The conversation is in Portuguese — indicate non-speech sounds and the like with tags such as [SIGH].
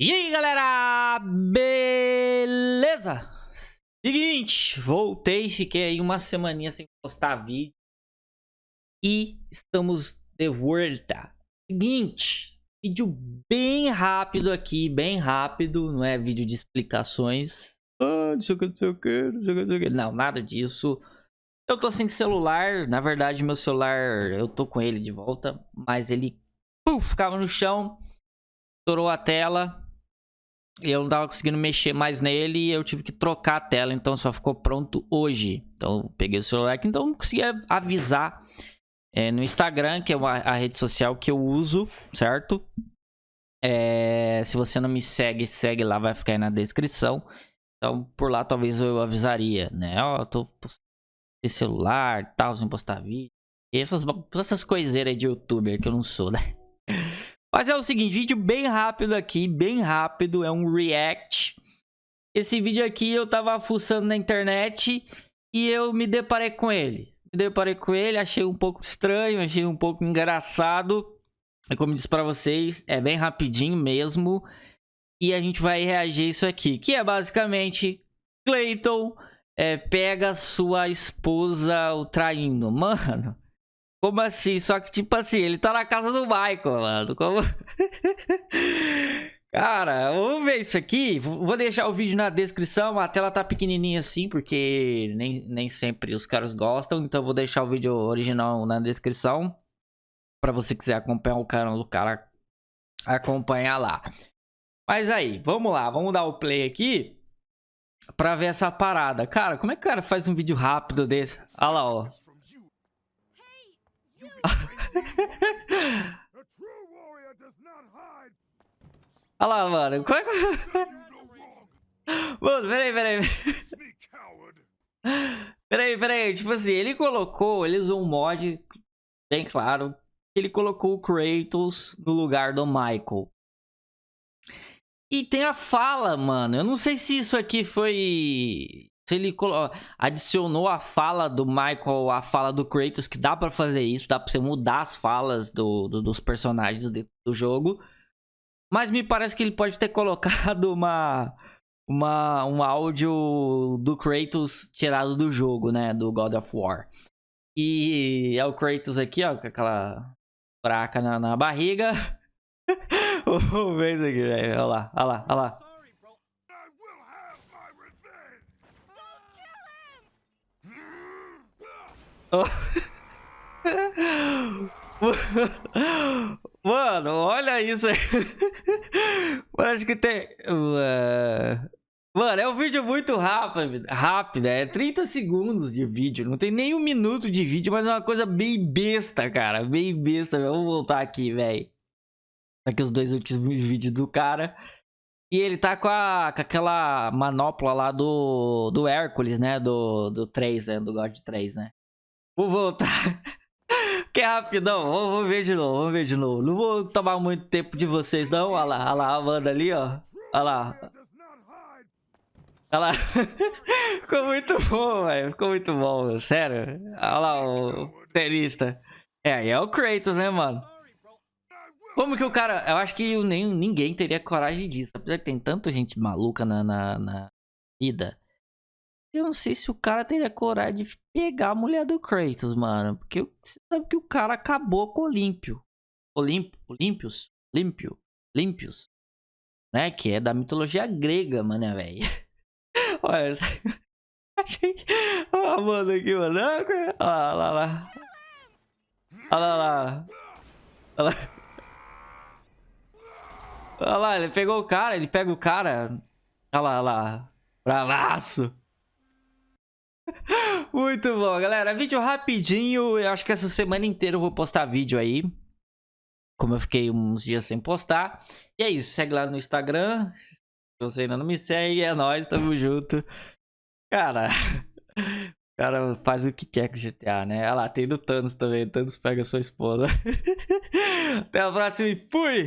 E aí galera, beleza? Seguinte, voltei, fiquei aí uma semaninha sem postar vídeo. E estamos de volta. Seguinte, vídeo bem rápido aqui, bem rápido Não é vídeo de explicações. Ah, não sei o que, não sei o que, não sei o que, não nada disso. Eu tô sem celular, na verdade meu celular, eu tô com ele de volta Mas ele, puf, ficava no chão Estourou a tela e eu não tava conseguindo mexer mais nele e eu tive que trocar a tela, então só ficou pronto hoje. Então peguei o celular aqui, então não conseguia avisar é, no Instagram, que é uma, a rede social que eu uso, certo? É, se você não me segue, segue lá, vai ficar aí na descrição. Então por lá talvez eu avisaria, né? Ó, oh, tô sem celular, tal, sem postar vídeo. E essas, essas coiseiras de youtuber que eu não sou, né? [LAUGHS] Mas é o seguinte, vídeo bem rápido aqui, bem rápido, é um react. Esse vídeo aqui eu tava fuçando na internet e eu me deparei com ele. Me deparei com ele, achei um pouco estranho, achei um pouco engraçado. E como eu disse pra vocês, é bem rapidinho mesmo. E a gente vai reagir isso aqui, que é basicamente Clayton é, pega sua esposa o traindo. Mano, como assim? Só que, tipo assim, ele tá na casa do Michael, mano. Como... [LAUGHS] Cara, vamos ver isso aqui. Vou deixar o vídeo na descrição. A tela tá pequenininha assim, porque nem, nem sempre os caras gostam. Então vou deixar o vídeo original na descrição. Pra você quiser acompanhar o canal do cara, acompanhar lá. Mas aí, vamos lá. Vamos dar o play aqui. Pra ver essa parada. Cara, como é que o cara faz um vídeo rápido desse? Olha lá, ó. Olha lá, mano. Como é que... Mano, peraí, peraí. Peraí, peraí. Tipo assim, ele colocou, ele usou um mod, bem claro. Ele colocou o Kratos no lugar do Michael. E tem a fala, mano. Eu não sei se isso aqui foi se ele adicionou a fala do Michael, a fala do Kratos, que dá pra fazer isso, dá pra você mudar as falas do, do, dos personagens do jogo. Mas me parece que ele pode ter [LAUGHS] colocado uma, uma, um áudio do Kratos tirado do jogo, né? Do God of War. E é o Kratos aqui, ó, com aquela fraca na, na barriga. [LAUGHS] Vamos ver isso aqui, velho. Olha lá, olha lá, olha lá. [LAUGHS] Mano, olha isso aí. [LAUGHS] Mano, acho que tem... Mano, é um vídeo muito rápido, rápido, é 30 segundos de vídeo, não tem nem um minuto de vídeo, mas é uma coisa bem besta, cara, bem besta. Vamos voltar aqui, velho. Aqui os dois últimos vídeos do cara. E ele tá com, a, com aquela manopla lá do, do Hércules, né, do, do 3, né, do God 3, né. Vou voltar. [LAUGHS] que é rapidão. Vamos, vamos, ver de novo, vamos ver de novo. Não vou tomar muito tempo de vocês, não. Olha lá, olha lá, a Amanda ali, ó. Olha lá. Olha lá. [LAUGHS] Ficou muito bom, velho. Ficou muito bom, sério. Olha lá o tenista. É, aí é o Kratos, né, mano? Como que o cara... Eu acho que nem, ninguém teria coragem disso. Apesar que tem tanta gente maluca na, na, na vida. Eu não sei se o cara teria coragem de pegar a mulher do Kratos, mano. Porque você sabe que o cara acabou com o Olímpio. Olimp, Olímpios? Límpio? Límpios? Né? Que é da mitologia grega, mano, velho. [LAUGHS] Olha. [LAUGHS] Achei... Olha mano aqui, mano. Olha lá, olha lá. Olha lá. Olha lá. Olha lá, ele pegou o cara, ele pega o cara. Olha lá, olha lá. Bravaço. Muito bom, galera. Vídeo rapidinho. Eu acho que essa semana inteira eu vou postar vídeo aí. Como eu fiquei uns dias sem postar. E é isso. Segue lá no Instagram. Se você ainda não me segue, é nóis. Tamo junto. Cara... O [LAUGHS] cara faz o que quer com GTA, né? Olha lá, tem do Thanos também. Thanos pega sua esposa. [LAUGHS] Até a próxima e fui!